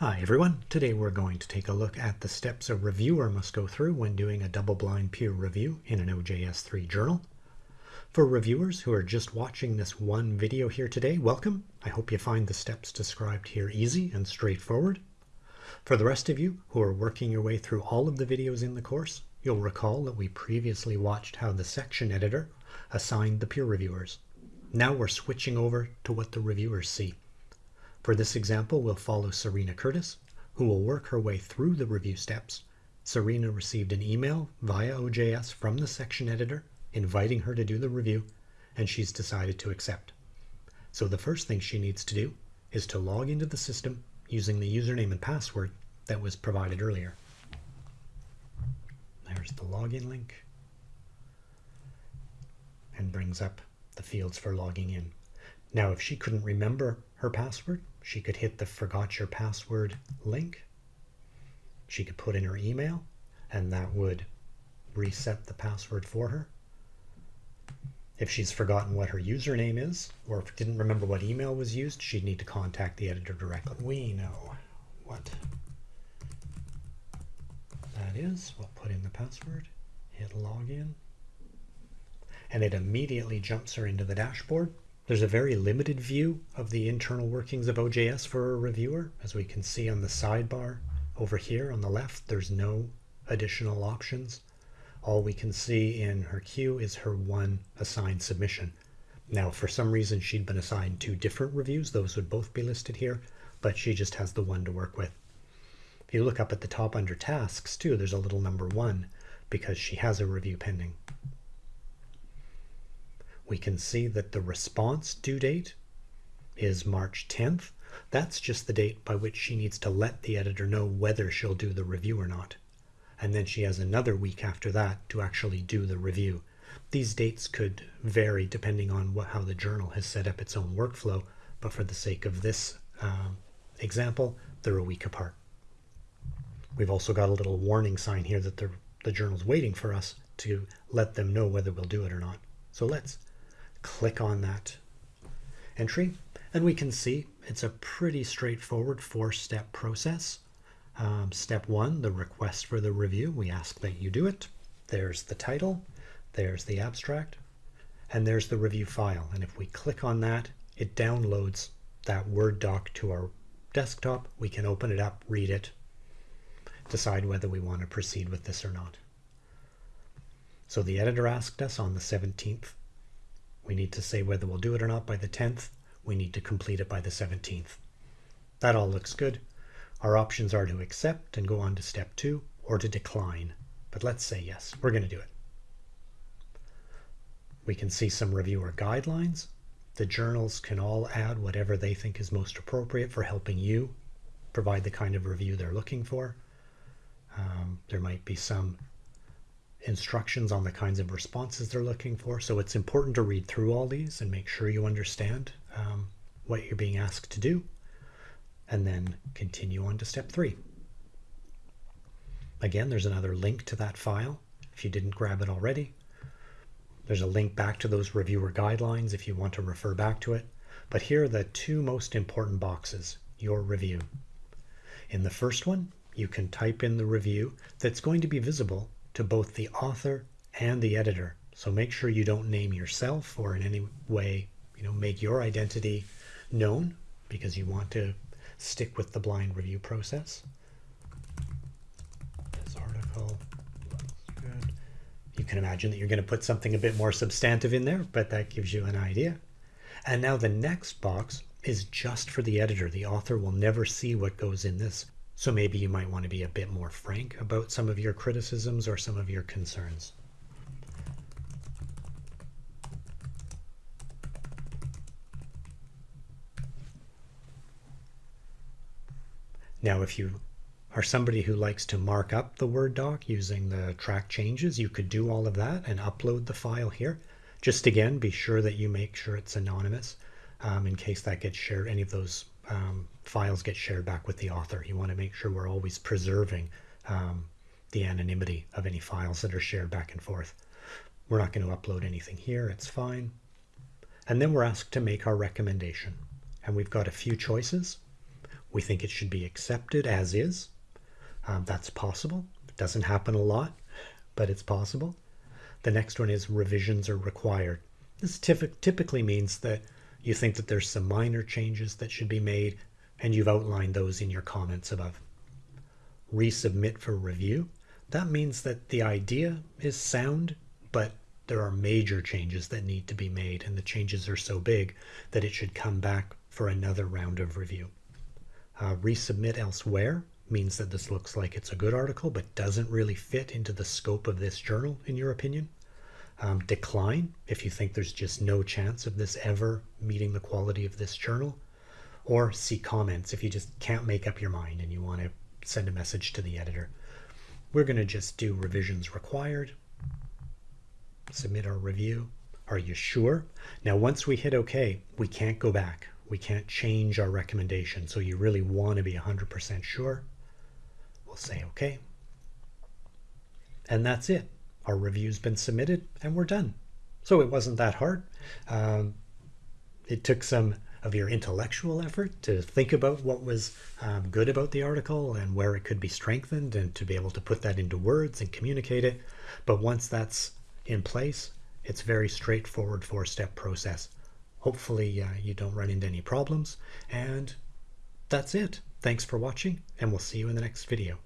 Hi everyone, today we're going to take a look at the steps a reviewer must go through when doing a double-blind peer review in an OJS3 journal. For reviewers who are just watching this one video here today, welcome. I hope you find the steps described here easy and straightforward. For the rest of you who are working your way through all of the videos in the course, you'll recall that we previously watched how the section editor assigned the peer reviewers. Now we're switching over to what the reviewers see. For this example, we'll follow Serena Curtis, who will work her way through the review steps. Serena received an email via OJS from the section editor inviting her to do the review, and she's decided to accept. So the first thing she needs to do is to log into the system using the username and password that was provided earlier. There's the login link and brings up the fields for logging in. Now, if she couldn't remember her password, she could hit the forgot your password link. She could put in her email and that would reset the password for her. If she's forgotten what her username is, or if didn't remember what email was used, she'd need to contact the editor directly. We know what that is. We'll put in the password, hit login, and it immediately jumps her into the dashboard there's a very limited view of the internal workings of OJS for a reviewer. As we can see on the sidebar over here on the left, there's no additional options. All we can see in her queue is her one assigned submission. Now, for some reason, she'd been assigned two different reviews. Those would both be listed here, but she just has the one to work with. If you look up at the top under tasks too, there's a little number one because she has a review pending we can see that the response due date is March 10th. That's just the date by which she needs to let the editor know whether she'll do the review or not. And then she has another week after that to actually do the review. These dates could vary depending on what, how the journal has set up its own workflow, but for the sake of this um, example, they're a week apart. We've also got a little warning sign here that the, the journal's waiting for us to let them know whether we'll do it or not. So let's click on that entry and we can see it's a pretty straightforward four-step process. Um, step one, the request for the review. We ask that you do it. There's the title, there's the abstract, and there's the review file. And if we click on that, it downloads that Word doc to our desktop. We can open it up, read it, decide whether we want to proceed with this or not. So the editor asked us on the 17th we need to say whether we'll do it or not by the 10th. We need to complete it by the 17th. That all looks good. Our options are to accept and go on to step two or to decline. But let's say yes, we're going to do it. We can see some reviewer guidelines. The journals can all add whatever they think is most appropriate for helping you provide the kind of review they're looking for. Um, there might be some instructions on the kinds of responses they're looking for. So it's important to read through all these and make sure you understand um, what you're being asked to do and then continue on to step three. Again, there's another link to that file if you didn't grab it already. There's a link back to those reviewer guidelines if you want to refer back to it. But here are the two most important boxes, your review. In the first one, you can type in the review that's going to be visible to both the author and the editor. So make sure you don't name yourself or in any way, you know, make your identity known because you want to stick with the blind review process. This article looks good. You can imagine that you're going to put something a bit more substantive in there, but that gives you an idea. And now the next box is just for the editor. The author will never see what goes in this. So maybe you might want to be a bit more frank about some of your criticisms or some of your concerns. Now, if you are somebody who likes to mark up the Word doc using the track changes, you could do all of that and upload the file here. Just again, be sure that you make sure it's anonymous um, in case that gets shared, any of those um, files get shared back with the author. You want to make sure we're always preserving um, the anonymity of any files that are shared back and forth. We're not going to upload anything here. It's fine. And then we're asked to make our recommendation. And we've got a few choices. We think it should be accepted as is. Um, that's possible. It doesn't happen a lot, but it's possible. The next one is revisions are required. This typically means that you think that there's some minor changes that should be made, and you've outlined those in your comments above. Resubmit for review. That means that the idea is sound, but there are major changes that need to be made, and the changes are so big that it should come back for another round of review. Uh, resubmit elsewhere means that this looks like it's a good article, but doesn't really fit into the scope of this journal, in your opinion. Um, decline if you think there's just no chance of this ever meeting the quality of this journal. Or see comments if you just can't make up your mind and you want to send a message to the editor. We're going to just do revisions required submit our review. Are you sure? Now, once we hit OK, we can't go back. We can't change our recommendation. So you really want to be 100% sure. We'll say OK. And that's it. Our review's been submitted and we're done. So it wasn't that hard. Um, it took some of your intellectual effort to think about what was um, good about the article and where it could be strengthened and to be able to put that into words and communicate it. But once that's in place. It's very straightforward four-step process. Hopefully uh, you don't run into any problems. And that's it. Thanks for watching, and we'll see you in the next video.